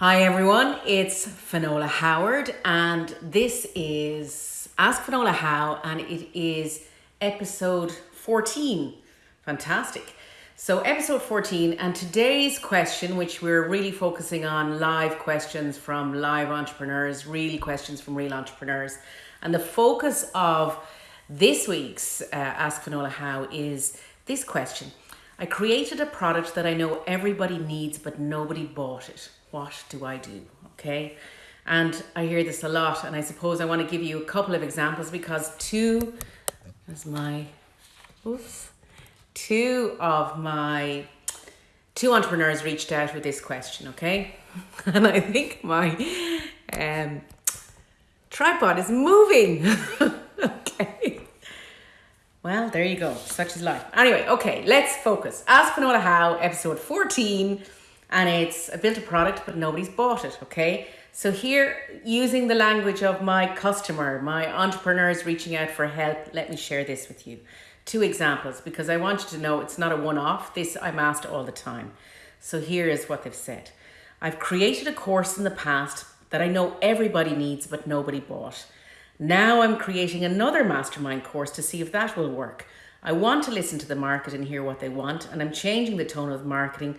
Hi everyone, it's Finola Howard and this is Ask Finola How and it is episode 14. Fantastic. So episode 14 and today's question which we're really focusing on live questions from live entrepreneurs, really questions from real entrepreneurs. And the focus of this week's uh, Ask Finola How is this question. I created a product that I know everybody needs but nobody bought it what do I do? Okay. And I hear this a lot, and I suppose I want to give you a couple of examples because two, as my, oops, two of my, two entrepreneurs reached out with this question, okay? And I think my um, tripod is moving. okay. Well, there you go. Such is life. Anyway, okay, let's focus. Ask Finola How, episode 14 and it's I built a product but nobody's bought it okay? So here using the language of my customer my entrepreneurs reaching out for help. Let me share this with you. Two examples because I want you to know it's not a one-off. This I'm asked all the time. So here is what they've said. I've created a course in the past that I know everybody needs but nobody bought. Now I'm creating another mastermind course to see if that will work. I want to listen to the market and hear what they want and I'm changing the tone of marketing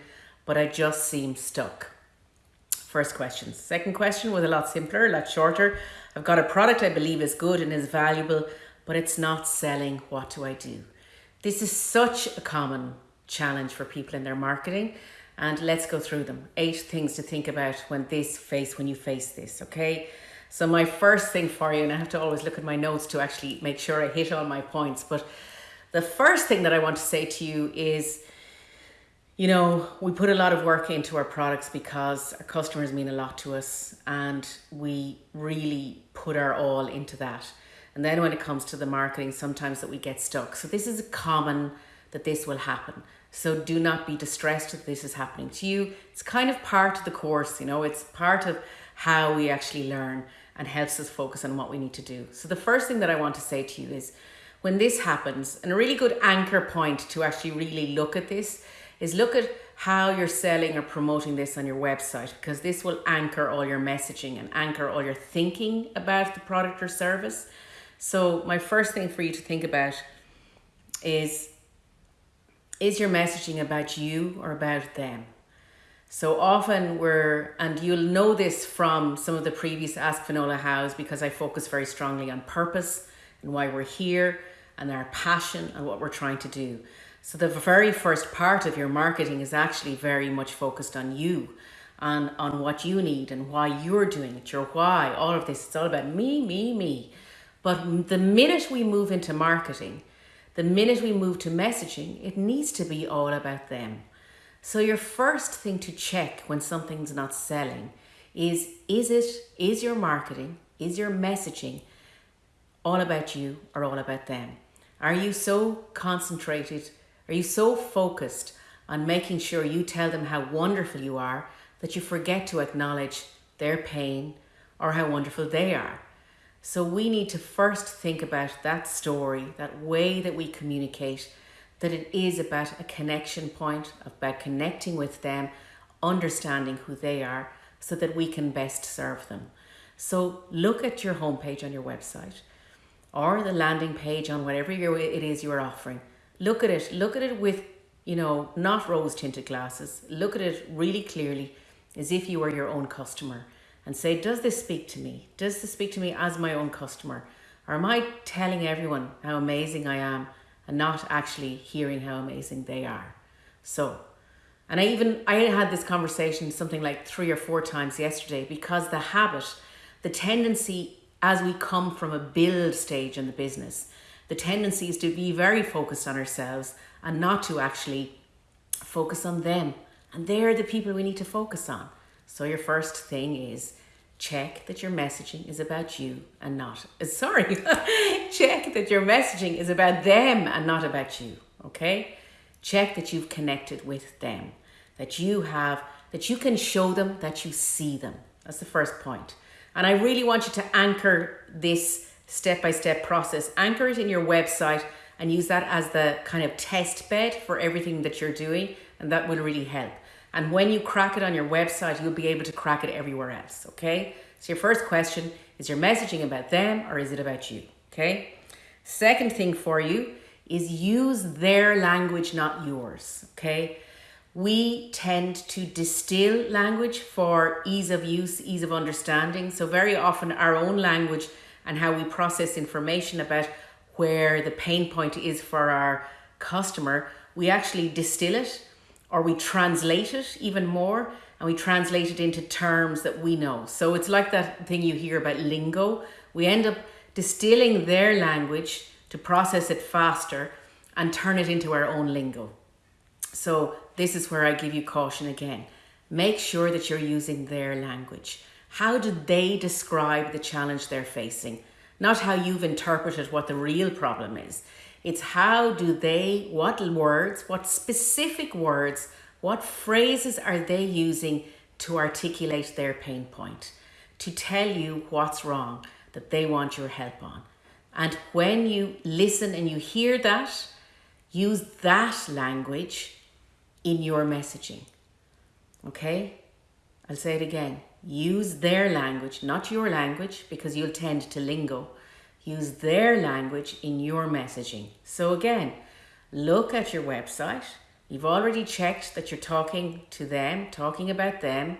but I just seem stuck. First question. Second question was a lot simpler, a lot shorter. I've got a product I believe is good and is valuable, but it's not selling. What do I do? This is such a common challenge for people in their marketing. And let's go through them. Eight things to think about when this face, when you face this, okay? So my first thing for you, and I have to always look at my notes to actually make sure I hit all my points, but the first thing that I want to say to you is you know, we put a lot of work into our products because our customers mean a lot to us and we really put our all into that. And then when it comes to the marketing, sometimes that we get stuck. So this is common that this will happen. So do not be distressed that this is happening to you. It's kind of part of the course, you know, it's part of how we actually learn and helps us focus on what we need to do. So the first thing that I want to say to you is when this happens, and a really good anchor point to actually really look at this is look at how you're selling or promoting this on your website because this will anchor all your messaging and anchor all your thinking about the product or service. So my first thing for you to think about is is your messaging about you or about them? So often we're, and you'll know this from some of the previous Ask Finola Hows because I focus very strongly on purpose and why we're here and our passion and what we're trying to do. So the very first part of your marketing is actually very much focused on you and on what you need and why you're doing it, your why, all of this. It's all about me, me, me. But the minute we move into marketing, the minute we move to messaging, it needs to be all about them. So your first thing to check when something's not selling is, is it, is your marketing, is your messaging all about you or all about them? Are you so concentrated are you so focused on making sure you tell them how wonderful you are that you forget to acknowledge their pain or how wonderful they are? So we need to first think about that story, that way that we communicate, that it is about a connection point, about connecting with them, understanding who they are, so that we can best serve them. So look at your homepage on your website or the landing page on whatever it is you're offering look at it, look at it with, you know, not rose tinted glasses. Look at it really clearly as if you were your own customer and say, does this speak to me? Does this speak to me as my own customer? Or am I telling everyone how amazing I am and not actually hearing how amazing they are? So, and I even, I had this conversation something like three or four times yesterday because the habit, the tendency as we come from a build stage in the business, the tendency is to be very focused on ourselves and not to actually focus on them. And they're the people we need to focus on. So your first thing is check that your messaging is about you and not, sorry, check that your messaging is about them and not about you, okay? Check that you've connected with them, that you have, that you can show them that you see them. That's the first point. And I really want you to anchor this step-by-step process. Anchor it in your website and use that as the kind of test bed for everything that you're doing and that will really help. And when you crack it on your website, you'll be able to crack it everywhere else. Okay. So your first question is your messaging about them or is it about you? Okay. Second thing for you is use their language, not yours. Okay. We tend to distill language for ease of use, ease of understanding. So very often our own language and how we process information about where the pain point is for our customer, we actually distill it or we translate it even more and we translate it into terms that we know. So it's like that thing you hear about lingo. We end up distilling their language to process it faster and turn it into our own lingo. So this is where I give you caution again. Make sure that you're using their language. How do they describe the challenge they're facing? Not how you've interpreted what the real problem is. It's how do they, what words, what specific words, what phrases are they using to articulate their pain point, to tell you what's wrong that they want your help on. And when you listen and you hear that, use that language in your messaging. Okay? I'll say it again. Use their language, not your language, because you'll tend to lingo. Use their language in your messaging. So again, look at your website. You've already checked that you're talking to them, talking about them.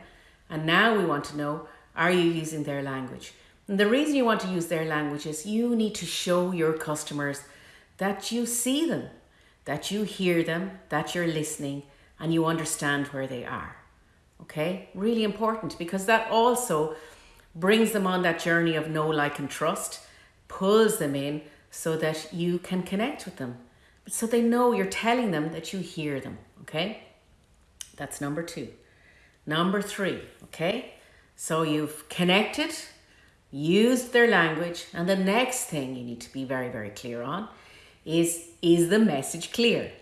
And now we want to know, are you using their language? And the reason you want to use their language is you need to show your customers that you see them, that you hear them, that you're listening, and you understand where they are. Okay, really important because that also brings them on that journey of know, like, and trust, pulls them in so that you can connect with them. So they know you're telling them that you hear them. Okay, that's number two. Number three, okay, so you've connected, used their language, and the next thing you need to be very, very clear on is is the message clear?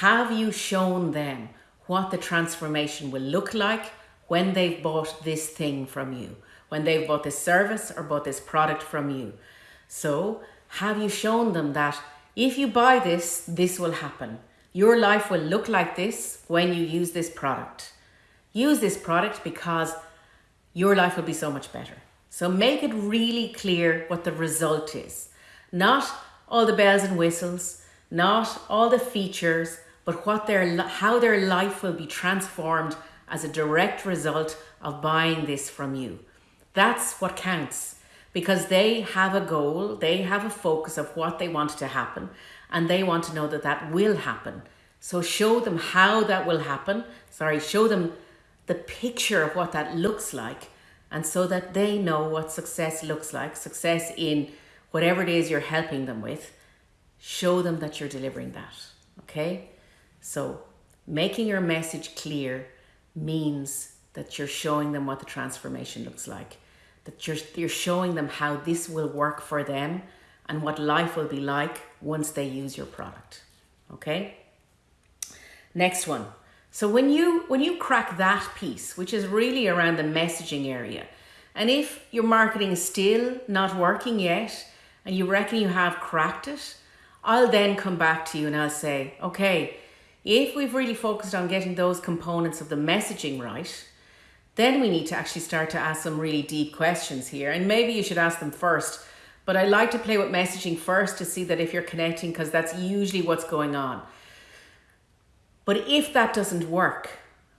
Have you shown them what the transformation will look like when they've bought this thing from you, when they've bought this service or bought this product from you? So, have you shown them that if you buy this, this will happen? Your life will look like this when you use this product. Use this product because your life will be so much better. So make it really clear what the result is. Not all the bells and whistles, not all the features, but what their how their life will be transformed as a direct result of buying this from you. That's what counts because they have a goal, they have a focus of what they want to happen, and they want to know that that will happen. So show them how that will happen. Sorry, show them the picture of what that looks like, and so that they know what success looks like, success in whatever it is you're helping them with, show them that you're delivering that. Okay? So, making your message clear means that you're showing them what the transformation looks like, that you're, you're showing them how this will work for them and what life will be like once they use your product. Okay? Next one. So when you when you crack that piece, which is really around the messaging area, and if your marketing is still not working yet and you reckon you have cracked it, I'll then come back to you and I'll say, okay, if we've really focused on getting those components of the messaging right, then we need to actually start to ask some really deep questions here. And maybe you should ask them first. But I like to play with messaging first to see that if you're connecting, because that's usually what's going on. But if that doesn't work,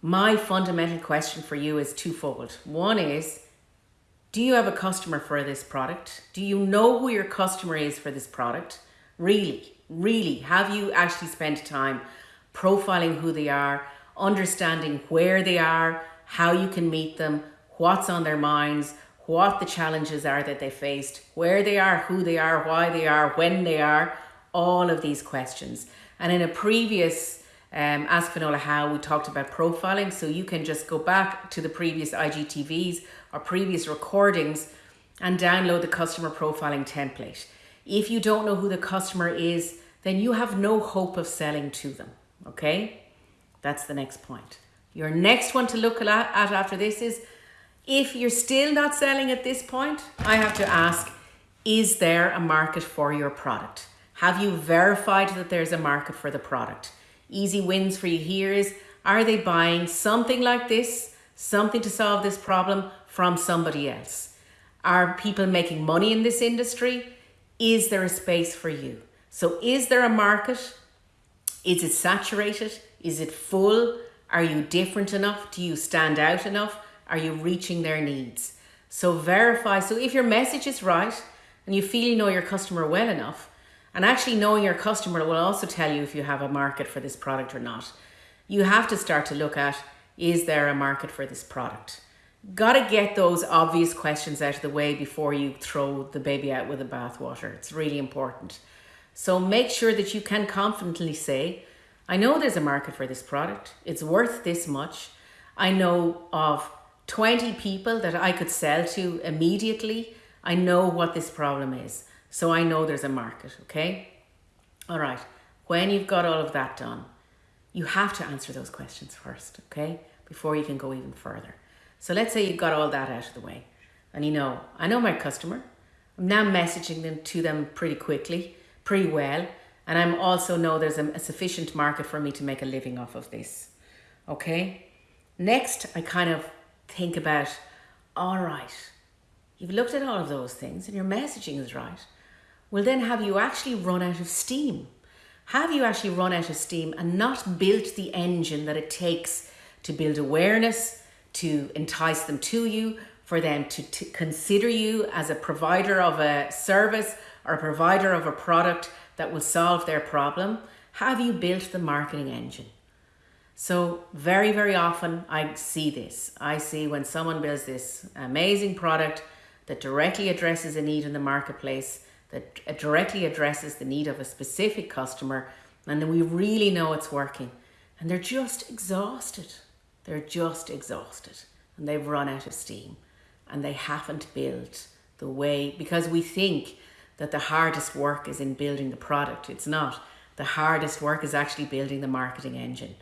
my fundamental question for you is twofold. One is, do you have a customer for this product? Do you know who your customer is for this product? Really, really, have you actually spent time profiling who they are, understanding where they are, how you can meet them, what's on their minds, what the challenges are that they faced, where they are, who they are, why they are, when they are, all of these questions. And in a previous um, Ask Finola How, we talked about profiling. So you can just go back to the previous IGTVs or previous recordings and download the customer profiling template. If you don't know who the customer is, then you have no hope of selling to them. Okay, that's the next point. Your next one to look at after this is if you're still not selling at this point, I have to ask is there a market for your product? Have you verified that there's a market for the product? Easy wins for you here is Are they buying something like this, something to solve this problem from somebody else? Are people making money in this industry? Is there a space for you? So, is there a market? Is it saturated? Is it full? Are you different enough? Do you stand out enough? Are you reaching their needs? So, verify. So, if your message is right and you feel you know your customer well enough, and actually knowing your customer will also tell you if you have a market for this product or not, you have to start to look at is there a market for this product? got to get those obvious questions out of the way before you throw the baby out with the bathwater. It's really important. So make sure that you can confidently say, I know there's a market for this product. It's worth this much. I know of 20 people that I could sell to immediately. I know what this problem is. So I know there's a market, okay? All right. When you've got all of that done, you have to answer those questions first, okay? Before you can go even further. So let's say you've got all that out of the way and you know, I know my customer. I'm now messaging them to them pretty quickly, pretty well. And I'm also know there's a, a sufficient market for me to make a living off of this. Okay. Next, I kind of think about, all right, you've looked at all of those things and your messaging is right. Well, then have you actually run out of steam? Have you actually run out of steam and not built the engine that it takes to build awareness, to entice them to you, for them to, to consider you as a provider of a service or a provider of a product that will solve their problem? Have you built the marketing engine? So, very, very often I see this. I see when someone builds this amazing product that directly addresses a need in the marketplace, that directly addresses the need of a specific customer, and then we really know it's working, and they're just exhausted. They're just exhausted and they've run out of steam and they haven't built the way because we think that the hardest work is in building the product. It's not. The hardest work is actually building the marketing engine.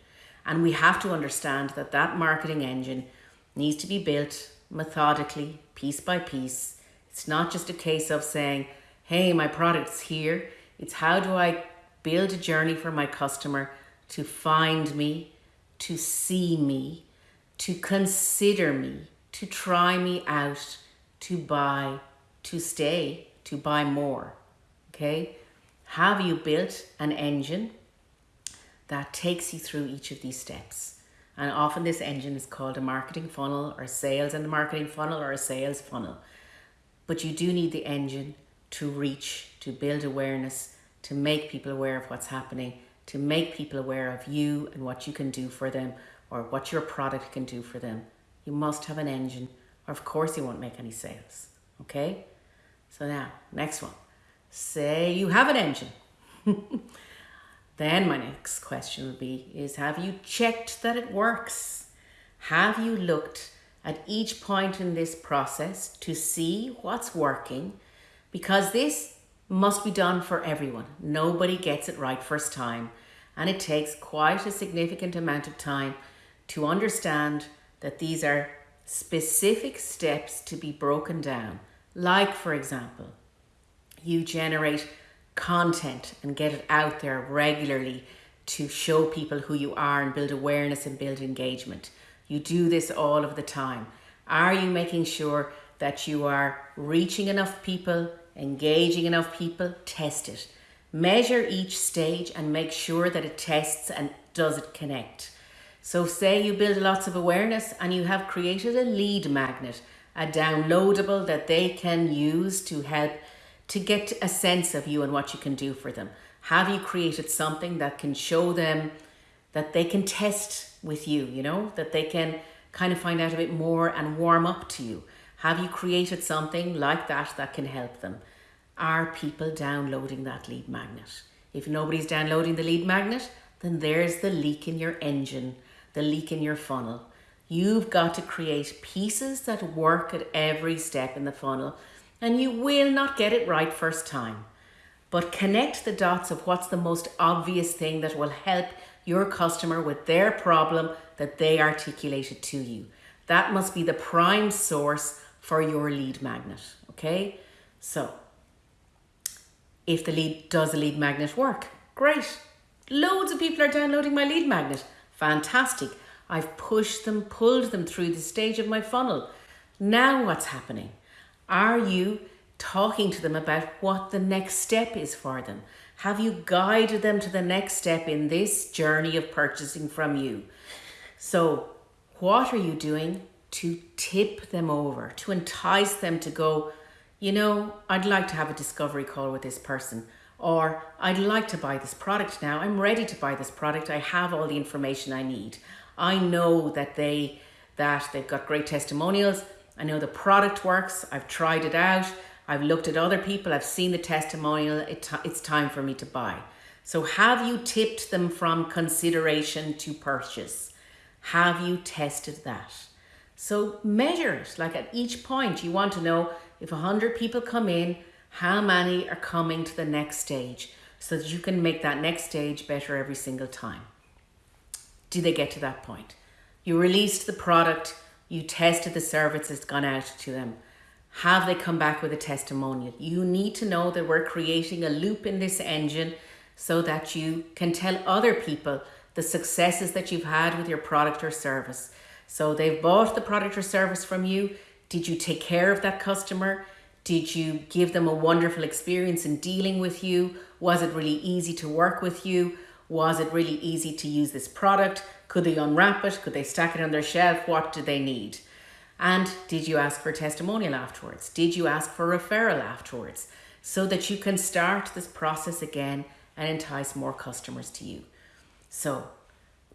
And we have to understand that that marketing engine needs to be built methodically, piece by piece. It's not just a case of saying, hey, my product's here. It's how do I build a journey for my customer to find me, to see me, to consider me, to try me out, to buy, to stay, to buy more. Okay? Have you built an engine that takes you through each of these steps? And often this engine is called a marketing funnel or sales and marketing funnel or a sales funnel. But you do need the engine to reach, to build awareness, to make people aware of what's happening to make people aware of you and what you can do for them or what your product can do for them. You must have an engine or of course you won't make any sales. Okay? So now, next one. Say you have an engine. then my next question would be is have you checked that it works? Have you looked at each point in this process to see what's working? Because this must be done for everyone. Nobody gets it right first time, and it takes quite a significant amount of time to understand that these are specific steps to be broken down. Like, for example, you generate content and get it out there regularly to show people who you are and build awareness and build engagement. You do this all of the time. Are you making sure that you are reaching enough people engaging enough people, test it. Measure each stage and make sure that it tests and does it connect. So say you build lots of awareness and you have created a lead magnet, a downloadable that they can use to help to get a sense of you and what you can do for them. Have you created something that can show them that they can test with you, you know, that they can kind of find out a bit more and warm up to you? Have you created something like that that can help them? Are people downloading that lead magnet? If nobody's downloading the lead magnet, then there's the leak in your engine, the leak in your funnel. You've got to create pieces that work at every step in the funnel, and you will not get it right first time. But connect the dots of what's the most obvious thing that will help your customer with their problem that they articulated to you. That must be the prime source for your lead magnet. Okay, so if the lead does a lead magnet work, great. Loads of people are downloading my lead magnet. Fantastic. I've pushed them, pulled them through the stage of my funnel. Now what's happening? Are you talking to them about what the next step is for them? Have you guided them to the next step in this journey of purchasing from you? So, what are you doing to tip them over, to entice them to go, you know, I'd like to have a discovery call with this person, or I'd like to buy this product now. I'm ready to buy this product. I have all the information I need. I know that they that they've got great testimonials. I know the product works. I've tried it out. I've looked at other people. I've seen the testimonial. It it's time for me to buy. So have you tipped them from consideration to purchase? Have you tested that? So measure it. Like at each point, you want to know if 100 people come in, how many are coming to the next stage so that you can make that next stage better every single time. Do they get to that point? You released the product, you tested the service that's gone out to them. Have they come back with a testimonial? You need to know that we're creating a loop in this engine so that you can tell other people the successes that you've had with your product or service. So they've bought the product or service from you. Did you take care of that customer? Did you give them a wonderful experience in dealing with you? Was it really easy to work with you? Was it really easy to use this product? Could they unwrap it? Could they stack it on their shelf? What do they need? And did you ask for testimonial afterwards? Did you ask for referral afterwards? So that you can start this process again and entice more customers to you. So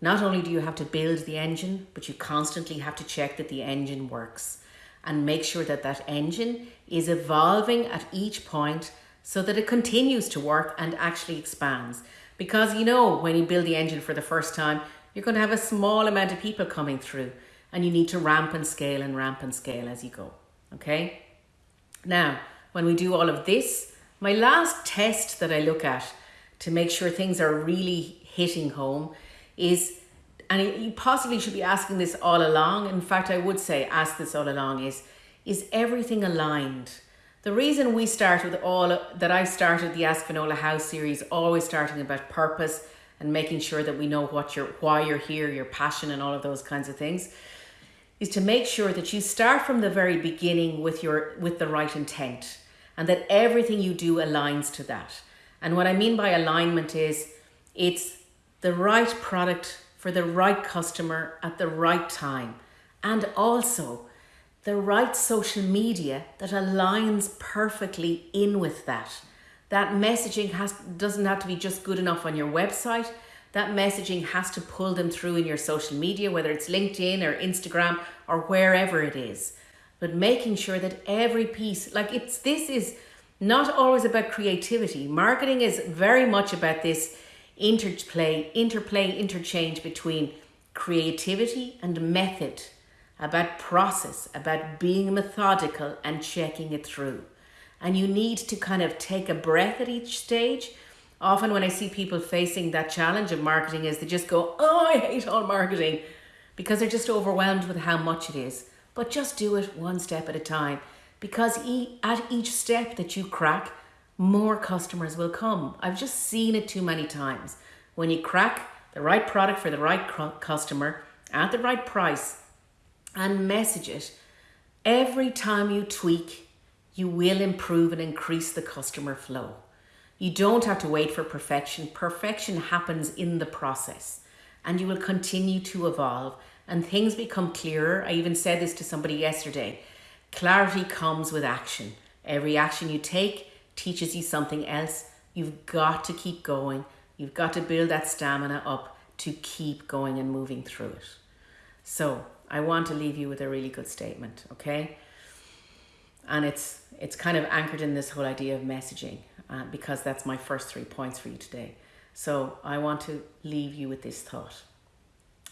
not only do you have to build the engine, but you constantly have to check that the engine works and make sure that that engine is evolving at each point so that it continues to work and actually expands. Because you know, when you build the engine for the first time, you're going to have a small amount of people coming through and you need to ramp and scale and ramp and scale as you go. Okay? Now, when we do all of this, my last test that I look at to make sure things are really hitting home is and you possibly should be asking this all along. In fact, I would say ask this all along is is everything aligned? The reason we start with all that I started the Ask How series, always starting about purpose and making sure that we know what you're why you're here, your passion and all of those kinds of things, is to make sure that you start from the very beginning with your with the right intent and that everything you do aligns to that. And what I mean by alignment is it's the right product for the right customer at the right time and also the right social media that aligns perfectly in with that. That messaging has doesn't have to be just good enough on your website. That messaging has to pull them through in your social media, whether it's LinkedIn or Instagram or wherever it is. But making sure that every piece, like it's this is not always about creativity. Marketing is very much about this interplay, interplay, interchange between creativity and method, about process, about being methodical and checking it through. And you need to kind of take a breath at each stage. Often when I see people facing that challenge of marketing is they just go, oh, I hate all marketing because they're just overwhelmed with how much it is. But just do it one step at a time because at each step that you crack, more customers will come. I've just seen it too many times. When you crack the right product for the right customer at the right price and message it, every time you tweak, you will improve and increase the customer flow. You don't have to wait for perfection. Perfection happens in the process and you will continue to evolve and things become clearer. I even said this to somebody yesterday. Clarity comes with action. Every action you take teaches you something else, you've got to keep going. You've got to build that stamina up to keep going and moving through it. So I want to leave you with a really good statement, okay? And it's it's kind of anchored in this whole idea of messaging uh, because that's my first three points for you today. So I want to leave you with this thought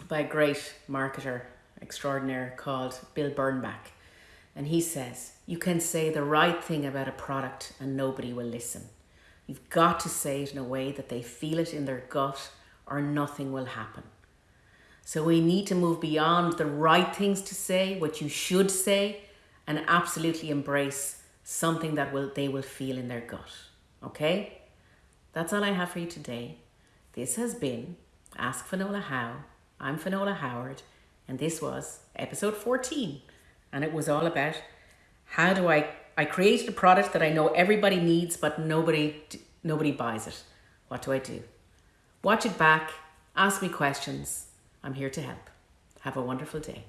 by a great marketer extraordinaire called Bill Bernbach. And he says, you can say the right thing about a product and nobody will listen. You've got to say it in a way that they feel it in their gut or nothing will happen. So we need to move beyond the right things to say, what you should say, and absolutely embrace something that will they will feel in their gut. Okay? That's all I have for you today. This has been Ask Finola How I'm Finola Howard, and this was episode 14. And it was all about how do I I created a product that I know everybody needs, but nobody nobody buys it. What do I do? Watch it back, ask me questions. I'm here to help. Have a wonderful day.